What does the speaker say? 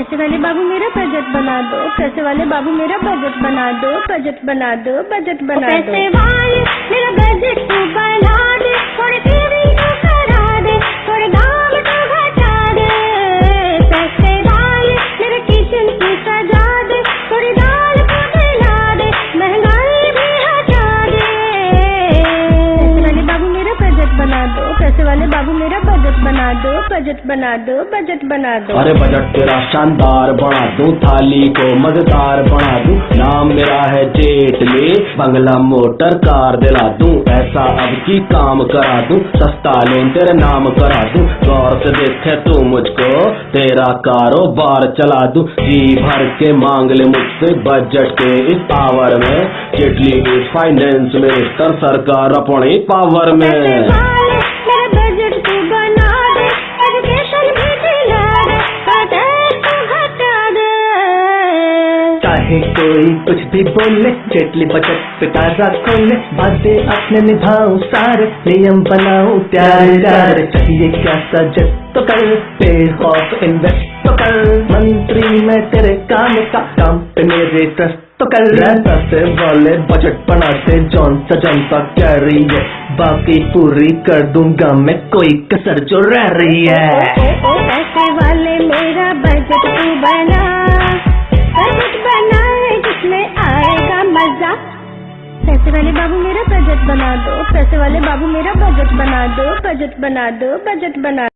पैसे वाले बाबू मेरा बजट बना दो पैसे वाले बाबू मेरा बजट बना दो बजट बना दो बजट बना दो पैसे वाले मेरा बजट बना वाले बाबू मेरा बजट बना दो बजट बना दो बजट बना दो। अरे बजट तेरा शानदार बना दूँ थाली को मज़ेदार बना दूँ। नाम मेरा है जेटली बंगला मोटर कार दिला दूँ। ऐसा अब की काम करा दूँ सस्ता लोन तेरे नाम करा दूँ। गौर से देखे तू मुझको तेरा कारोबार चला दूँ। जी भर के मांग ले मुझसे बजट के इस पावर में। जेटली फाइनेंस मिनिस्टर सरकार अपनी पावर में। चाहे कोई कुछ भी बोले जेटली बजट पे ताज़ा खोले बातें अपने निभाओ सारे नियम बनाओ प्यारे चाहिए क्या सजेस्ट तो कर पे ऑफ़ इन्वेस्ट तो कर मंत्री मैं तेरे काम का काम पे मेरे ट्रस्ट तो कर पैसे वाले बजट बनाते जौन सा जनता कह रही है बाकी पूरी कर दूँगा मैं कोई कसर जो रह रही है पैसे वाले मेरा बजट तू बना पैसे वाले बाबू मेरा बजट बना दो, पैसे वाले बाबू मेरा बजट बना दो, बजट बना दो, बजट बना